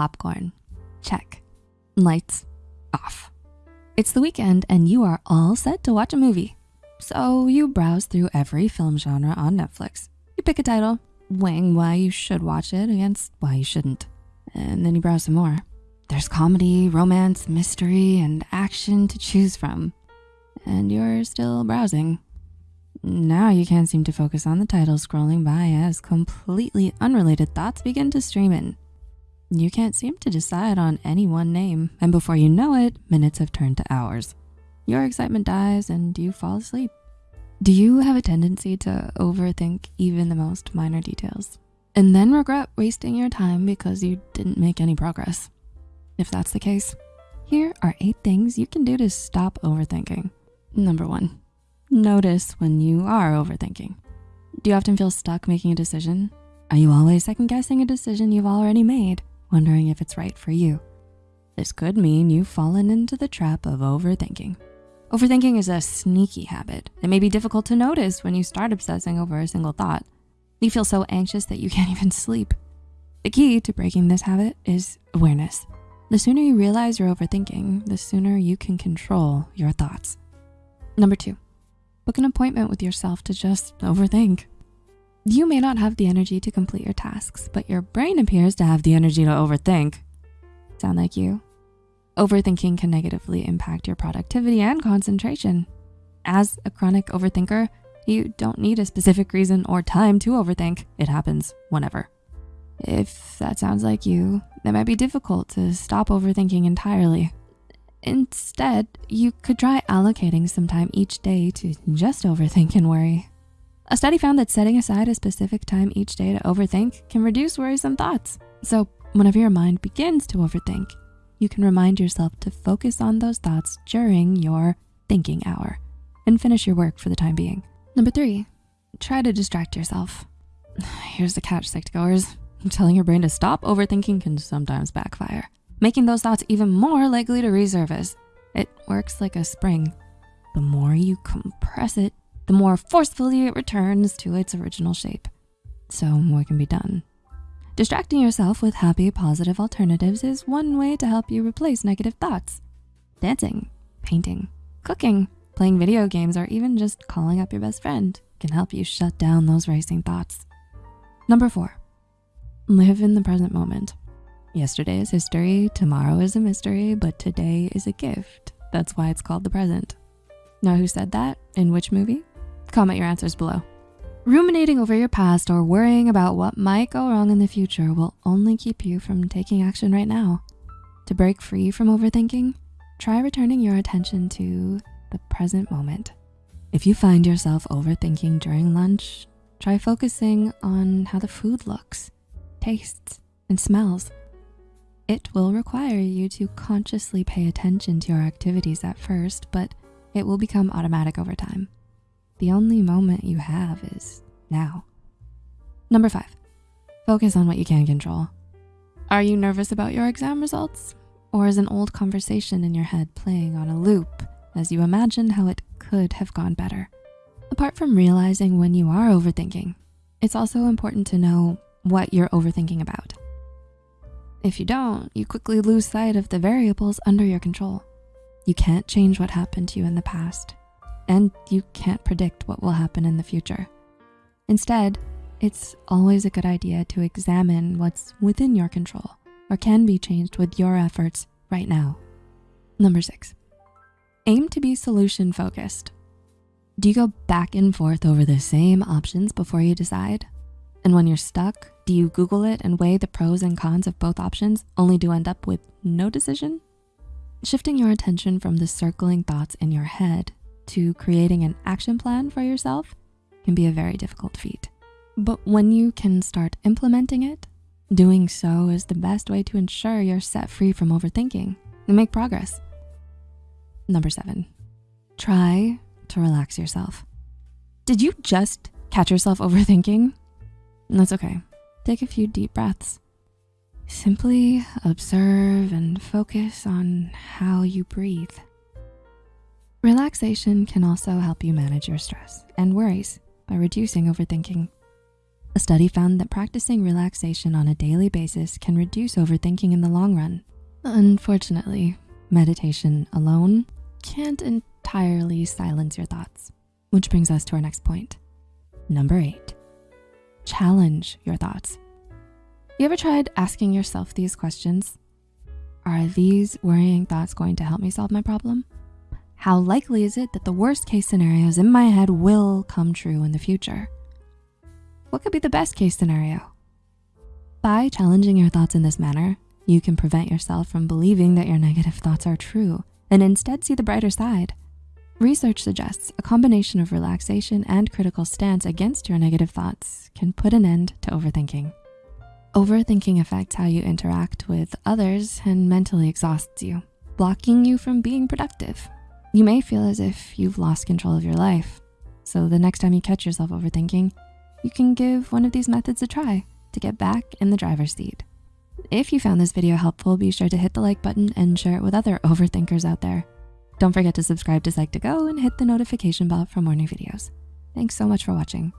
popcorn. Check. Lights off. It's the weekend and you are all set to watch a movie. So you browse through every film genre on Netflix. You pick a title, weighing why you should watch it against why you shouldn't. And then you browse some more. There's comedy, romance, mystery, and action to choose from. And you're still browsing. Now you can't seem to focus on the title scrolling by as completely unrelated thoughts begin to stream in. You can't seem to decide on any one name, and before you know it, minutes have turned to hours. Your excitement dies and you fall asleep. Do you have a tendency to overthink even the most minor details and then regret wasting your time because you didn't make any progress? If that's the case, here are eight things you can do to stop overthinking. Number one, notice when you are overthinking. Do you often feel stuck making a decision? Are you always second guessing a decision you've already made, wondering if it's right for you? This could mean you've fallen into the trap of overthinking. Overthinking is a sneaky habit. It may be difficult to notice when you start obsessing over a single thought. You feel so anxious that you can't even sleep. The key to breaking this habit is awareness. The sooner you realize you're overthinking, the sooner you can control your thoughts. Number two, book an appointment with yourself to just overthink. You may not have the energy to complete your tasks, but your brain appears to have the energy to overthink. Sound like you? Overthinking can negatively impact your productivity and concentration. As a chronic overthinker, you don't need a specific reason or time to overthink. It happens whenever. If that sounds like you, it might be difficult to stop overthinking entirely. Instead, you could try allocating some time each day to just overthink and worry. A study found that setting aside a specific time each day to overthink can reduce worrisome thoughts. So whenever your mind begins to overthink, you can remind yourself to focus on those thoughts during your thinking hour and finish your work for the time being. Number three, try to distract yourself. Here's the catch, psych-goers. Telling your brain to stop overthinking can sometimes backfire making those thoughts even more likely to resurface. It works like a spring. The more you compress it, the more forcefully it returns to its original shape. So more can be done? Distracting yourself with happy, positive alternatives is one way to help you replace negative thoughts. Dancing, painting, cooking, playing video games, or even just calling up your best friend can help you shut down those racing thoughts. Number four, live in the present moment. Yesterday is history, tomorrow is a mystery, but today is a gift. That's why it's called the present. Now who said that? In which movie? Comment your answers below. Ruminating over your past or worrying about what might go wrong in the future will only keep you from taking action right now. To break free from overthinking, try returning your attention to the present moment. If you find yourself overthinking during lunch, try focusing on how the food looks, tastes, and smells. It will require you to consciously pay attention to your activities at first, but it will become automatic over time. The only moment you have is now. Number five, focus on what you can control. Are you nervous about your exam results? Or is an old conversation in your head playing on a loop as you imagine how it could have gone better? Apart from realizing when you are overthinking, it's also important to know what you're overthinking about. If you don't, you quickly lose sight of the variables under your control. You can't change what happened to you in the past, and you can't predict what will happen in the future. Instead, it's always a good idea to examine what's within your control or can be changed with your efforts right now. Number six, aim to be solution focused. Do you go back and forth over the same options before you decide? And when you're stuck, do you Google it and weigh the pros and cons of both options only to end up with no decision? Shifting your attention from the circling thoughts in your head to creating an action plan for yourself can be a very difficult feat. But when you can start implementing it, doing so is the best way to ensure you're set free from overthinking and make progress. Number seven, try to relax yourself. Did you just catch yourself overthinking? That's okay. Take a few deep breaths. Simply observe and focus on how you breathe. Relaxation can also help you manage your stress and worries by reducing overthinking. A study found that practicing relaxation on a daily basis can reduce overthinking in the long run. Unfortunately, meditation alone can't entirely silence your thoughts, which brings us to our next point. Number eight, challenge your thoughts. You ever tried asking yourself these questions? Are these worrying thoughts going to help me solve my problem? How likely is it that the worst case scenarios in my head will come true in the future? What could be the best case scenario? By challenging your thoughts in this manner, you can prevent yourself from believing that your negative thoughts are true and instead see the brighter side. Research suggests a combination of relaxation and critical stance against your negative thoughts can put an end to overthinking. Overthinking affects how you interact with others and mentally exhausts you, blocking you from being productive. You may feel as if you've lost control of your life. So the next time you catch yourself overthinking, you can give one of these methods a try to get back in the driver's seat. If you found this video helpful, be sure to hit the like button and share it with other overthinkers out there. Don't forget to subscribe to Psych2Go and hit the notification bell for more new videos. Thanks so much for watching.